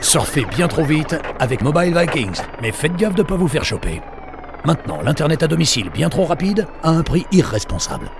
Surfez bien trop vite avec Mobile Vikings, mais faites gaffe de ne pas vous faire choper. Maintenant, l'Internet à domicile bien trop rapide a un prix irresponsable.